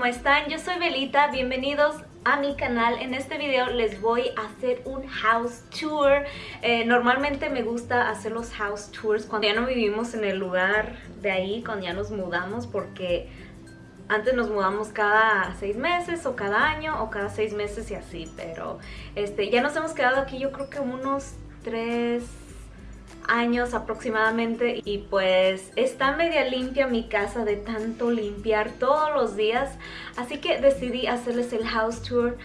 ¿cómo están? Yo soy Belita, bienvenidos a mi canal. En este video les voy a hacer un house tour. Eh, normalmente me gusta hacer los house tours cuando ya no vivimos en el lugar de ahí, cuando ya nos mudamos, porque antes nos mudamos cada seis meses o cada año o cada seis meses y así, pero este, ya nos hemos quedado aquí yo creo que unos tres años aproximadamente y pues está media limpia mi casa de tanto limpiar todos los días así que decidí hacerles el house tour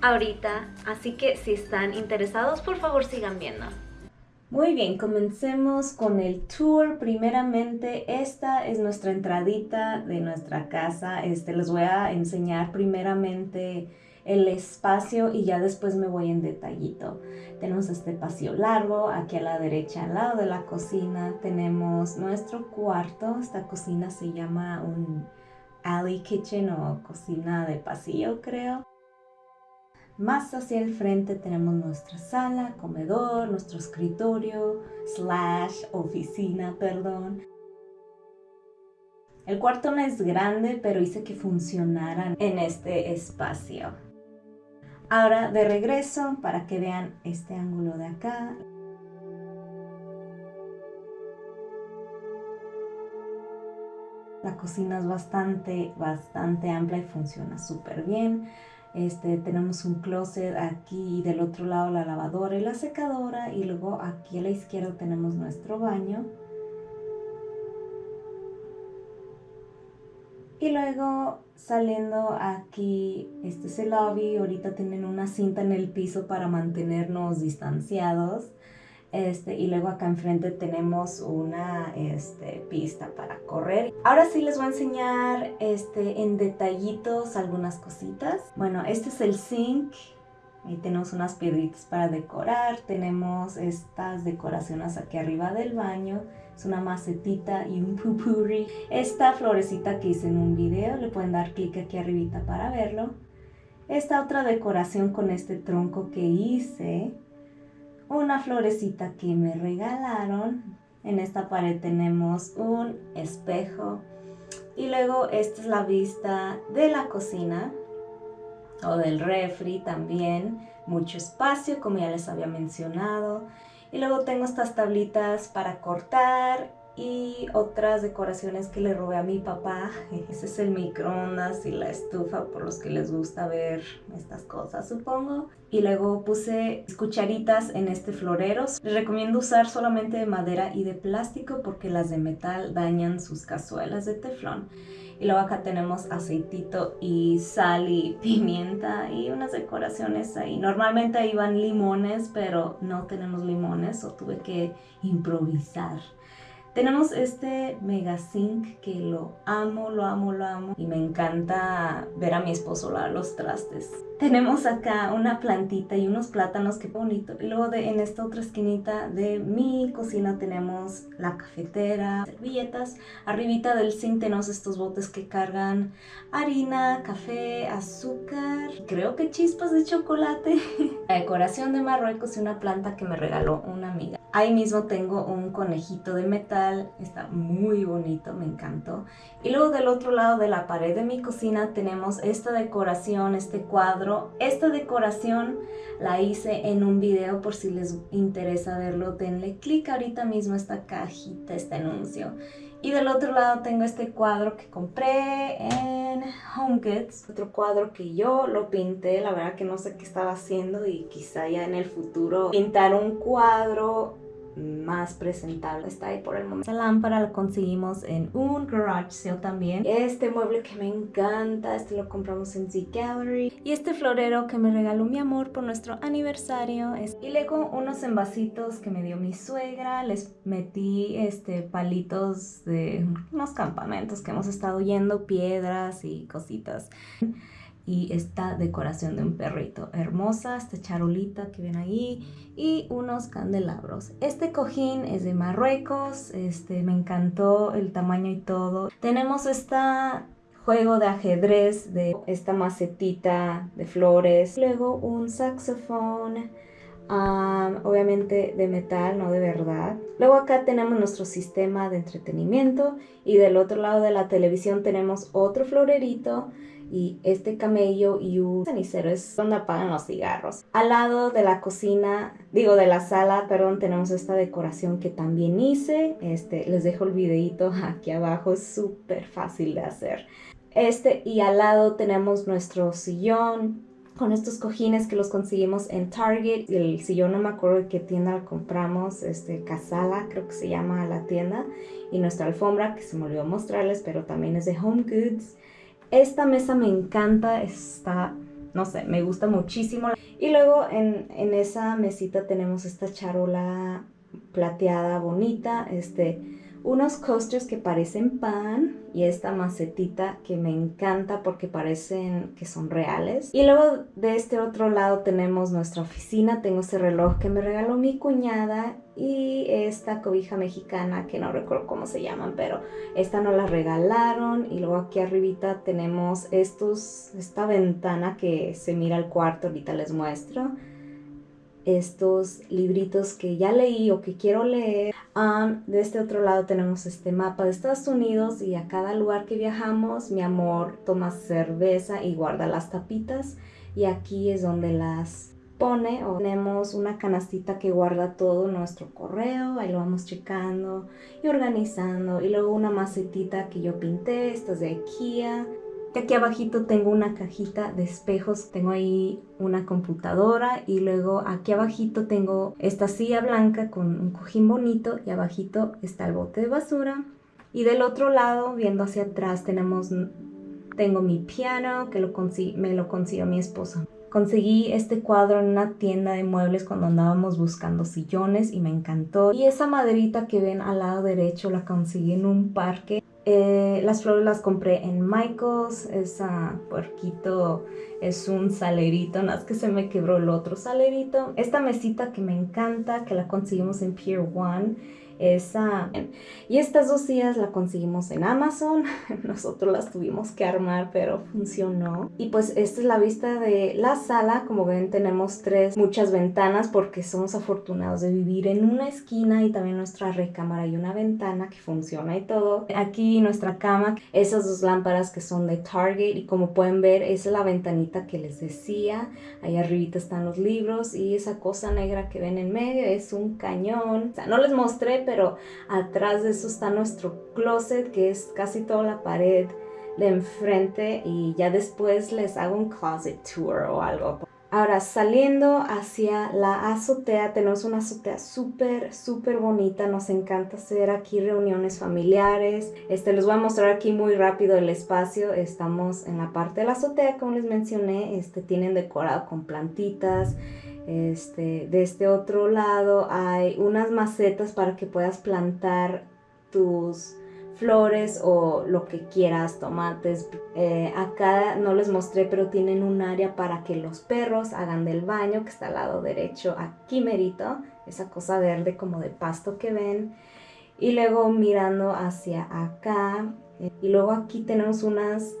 ahorita así que si están interesados por favor sigan viendo muy bien, comencemos con el tour. Primeramente, esta es nuestra entradita de nuestra casa. Este, les voy a enseñar primeramente el espacio y ya después me voy en detallito. Tenemos este pasillo largo, aquí a la derecha al lado de la cocina tenemos nuestro cuarto, esta cocina se llama un alley kitchen o cocina de pasillo creo. Más hacia el frente tenemos nuestra sala, comedor, nuestro escritorio, slash oficina, perdón. El cuarto no es grande, pero hice que funcionaran en este espacio. Ahora de regreso para que vean este ángulo de acá. La cocina es bastante, bastante amplia y funciona súper bien. Este, tenemos un closet aquí y del otro lado la lavadora y la secadora y luego aquí a la izquierda tenemos nuestro baño. Y luego saliendo aquí, este es el lobby, ahorita tienen una cinta en el piso para mantenernos distanciados. Este, y luego acá enfrente tenemos una este, pista para correr. Ahora sí les voy a enseñar este, en detallitos algunas cositas. Bueno, este es el zinc. Ahí tenemos unas piedritas para decorar. Tenemos estas decoraciones aquí arriba del baño es una macetita y un pupurri. Esta florecita que hice en un video, le pueden dar clic aquí arribita para verlo. Esta otra decoración con este tronco que hice. Una florecita que me regalaron. En esta pared tenemos un espejo. Y luego esta es la vista de la cocina o del refri también. Mucho espacio, como ya les había mencionado. Y luego tengo estas tablitas para cortar y otras decoraciones que le robé a mi papá. Ese es el microondas y la estufa por los que les gusta ver estas cosas, supongo. Y luego puse cucharitas en este florero. Les recomiendo usar solamente de madera y de plástico porque las de metal dañan sus cazuelas de teflón. Y luego acá tenemos aceitito y sal y pimienta y unas decoraciones ahí. Normalmente van limones, pero no tenemos limones o tuve que improvisar. Tenemos este Mega Zinc que lo amo, lo amo, lo amo y me encanta ver a mi esposo lavar los trastes. Tenemos acá una plantita y unos plátanos, qué bonito. Y luego de, en esta otra esquinita de mi cocina tenemos la cafetera, servilletas. Arribita del zinc tenemos estos botes que cargan harina, café, azúcar, creo que chispas de chocolate. la decoración de Marruecos y una planta que me regaló una amiga. Ahí mismo tengo un conejito de metal, está muy bonito, me encantó. Y luego del otro lado de la pared de mi cocina tenemos esta decoración, este cuadro. Esta decoración la hice en un video por si les interesa verlo, denle clic ahorita mismo a esta cajita, este anuncio. Y del otro lado tengo este cuadro que compré en HomeKids. Otro cuadro que yo lo pinté, la verdad que no sé qué estaba haciendo y quizá ya en el futuro pintar un cuadro más presentable está ahí por el momento. Esta lámpara la conseguimos en un garage sale también. Este mueble que me encanta, este lo compramos en Z Gallery. Y este florero que me regaló mi amor por nuestro aniversario. Y luego unos envasitos que me dio mi suegra. Les metí este palitos de unos campamentos que hemos estado yendo, piedras y cositas y esta decoración de un perrito hermosa, esta charolita que ven ahí y unos candelabros. Este cojín es de Marruecos, este me encantó el tamaño y todo. Tenemos esta juego de ajedrez de esta macetita de flores, luego un saxofón, obviamente de metal, no de verdad. Luego acá tenemos nuestro sistema de entretenimiento y del otro lado de la televisión tenemos otro florerito y este camello y un cenicero es donde apagan los cigarros. Al lado de la cocina, digo de la sala, perdón, tenemos esta decoración que también hice. Este, les dejo el videito aquí abajo, es súper fácil de hacer. Este y al lado tenemos nuestro sillón, con estos cojines que los conseguimos en Target. El sillón no me acuerdo de qué tienda lo compramos, este Casala creo que se llama la tienda. Y nuestra alfombra que se me olvidó mostrarles, pero también es de Home Goods. Esta mesa me encanta, está, no sé, me gusta muchísimo. Y luego en, en esa mesita tenemos esta charola plateada bonita, este unos coasters que parecen pan y esta macetita que me encanta porque parecen que son reales. Y luego de este otro lado tenemos nuestra oficina, tengo ese reloj que me regaló mi cuñada y esta cobija mexicana que no recuerdo cómo se llaman, pero esta nos la regalaron y luego aquí arribita tenemos estos, esta ventana que se mira al cuarto, ahorita les muestro estos libritos que ya leí o que quiero leer. de este otro lado tenemos este mapa de Estados Unidos y a cada lugar que viajamos mi amor toma cerveza y guarda las tapitas. Y aquí es donde las pone o tenemos una canastita que guarda todo nuestro correo, ahí lo vamos checando y organizando. Y luego una macetita que yo pinté, esta es de IKEA Aquí abajito tengo una cajita de espejos, tengo ahí una computadora y luego aquí abajito tengo esta silla blanca con un cojín bonito y abajito está el bote de basura. Y del otro lado, viendo hacia atrás, tenemos, tengo mi piano que me lo consiguió mi esposo. Conseguí este cuadro en una tienda de muebles cuando andábamos buscando sillones y me encantó. Y esa maderita que ven al lado derecho la conseguí en un parque eh, las flores las compré en Michaels, esa puerquito es un salerito, nada más que se me quebró el otro salerito. Esta mesita que me encanta, que la conseguimos en Pier One, esa. Y estas dos sillas la conseguimos en Amazon. Nosotros las tuvimos que armar, pero funcionó. Y pues esta es la vista de la sala. Como ven, tenemos tres, muchas ventanas porque somos afortunados de vivir en una esquina y también nuestra recámara y una ventana que funciona y todo. Aquí nuestra cama, esas dos lámparas que son de Target y como pueden ver, esa es la ventanita que les decía. Ahí arribita están los libros y esa cosa negra que ven en medio es un cañón. O sea, no les mostré, pero atrás de eso está nuestro closet, que es casi toda la pared de enfrente y ya después les hago un closet tour o algo. Ahora, saliendo hacia la azotea, tenemos una azotea súper, súper bonita. Nos encanta hacer aquí reuniones familiares. Este, les voy a mostrar aquí muy rápido el espacio. Estamos en la parte de la azotea, como les mencioné. Este, tienen decorado con plantitas. Este, de este otro lado hay unas macetas para que puedas plantar tus flores o lo que quieras, tomates. Eh, acá no les mostré, pero tienen un área para que los perros hagan del baño, que está al lado derecho, aquí merito, esa cosa verde como de pasto que ven. Y luego mirando hacia acá, eh, y luego aquí tenemos unas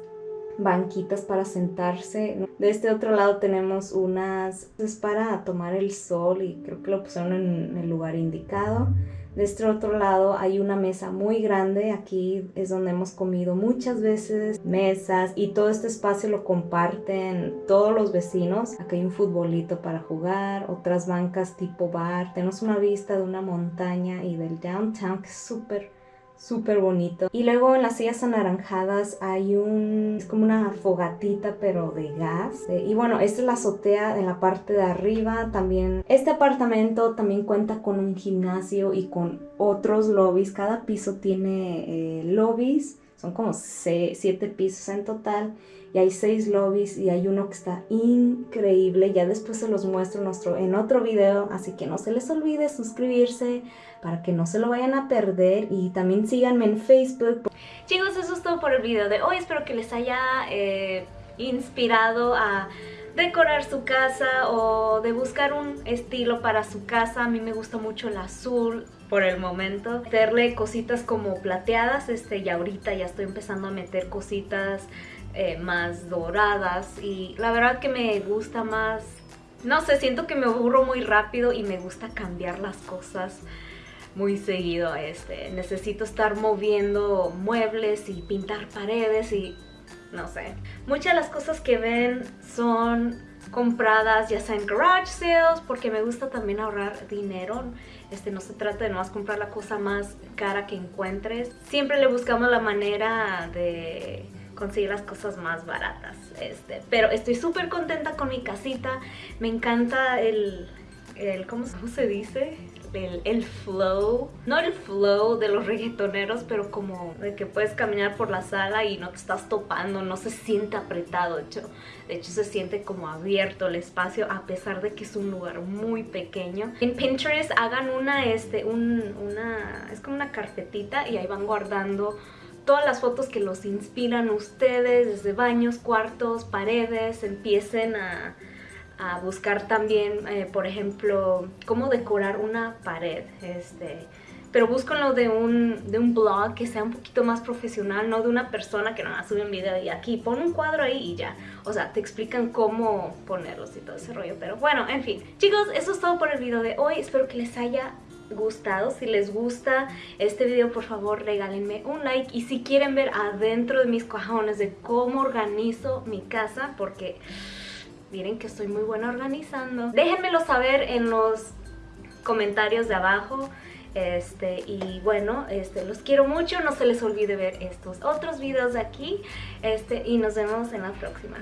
banquitas para sentarse. De este otro lado tenemos unas es para tomar el sol y creo que lo pusieron en el lugar indicado. De este otro lado hay una mesa muy grande, aquí es donde hemos comido muchas veces, mesas y todo este espacio lo comparten todos los vecinos. Aquí hay un futbolito para jugar, otras bancas tipo bar. Tenemos una vista de una montaña y del downtown que es súper súper bonito. Y luego en las sillas anaranjadas hay un, es como una fogatita pero de gas. Eh, y bueno, esta es la azotea en la parte de arriba. También este apartamento también cuenta con un gimnasio y con otros lobbies. Cada piso tiene eh, lobbies. Son como siete pisos en total y hay seis lobbies y hay uno que está increíble. Ya después se los muestro en, nuestro, en otro video, así que no se les olvide suscribirse para que no se lo vayan a perder y también síganme en Facebook. Chicos, eso es todo por el video de hoy. Espero que les haya eh, inspirado a decorar su casa o de buscar un estilo para su casa. A mí me gusta mucho el azul por el momento. Meterle cositas como plateadas, este, y ahorita ya estoy empezando a meter cositas eh, más doradas y la verdad que me gusta más, no sé, siento que me aburro muy rápido y me gusta cambiar las cosas muy seguido. Este, necesito estar moviendo muebles y pintar paredes y no sé. Muchas de las cosas que ven son compradas ya sea en garage sales porque me gusta también ahorrar dinero. Este no se trata de más comprar la cosa más cara que encuentres. Siempre le buscamos la manera de conseguir las cosas más baratas este pero estoy súper contenta con mi casita. Me encanta el, el ¿cómo, ¿cómo se dice? El, flow, no el flow de los reggaetoneros, pero como de que puedes caminar por la sala y no te estás topando, no se siente apretado, de hecho, de hecho se siente como abierto el espacio a pesar de que es un lugar muy pequeño. En Pinterest hagan una, este, un, una, es como una carpetita y ahí van guardando todas las fotos que los inspiran ustedes, desde baños, cuartos, paredes, empiecen a a buscar también, eh, por ejemplo, cómo decorar una pared. Este, pero búsquenlo de un, de un blog que sea un poquito más profesional, no de una persona que nada sube un video y aquí pon un cuadro ahí y ya. O sea, te explican cómo ponerlos y todo ese rollo. Pero bueno, en fin. Chicos, eso es todo por el video de hoy. Espero que les haya gustado. Si les gusta este video, por favor, regálenme un like. Y si quieren ver adentro de mis cajones de cómo organizo mi casa, porque Miren que estoy muy buena organizando. Déjenmelo saber en los comentarios de abajo. Este, y bueno, este, los quiero mucho, no se les olvide ver estos otros videos de aquí, este, y nos vemos en la próxima.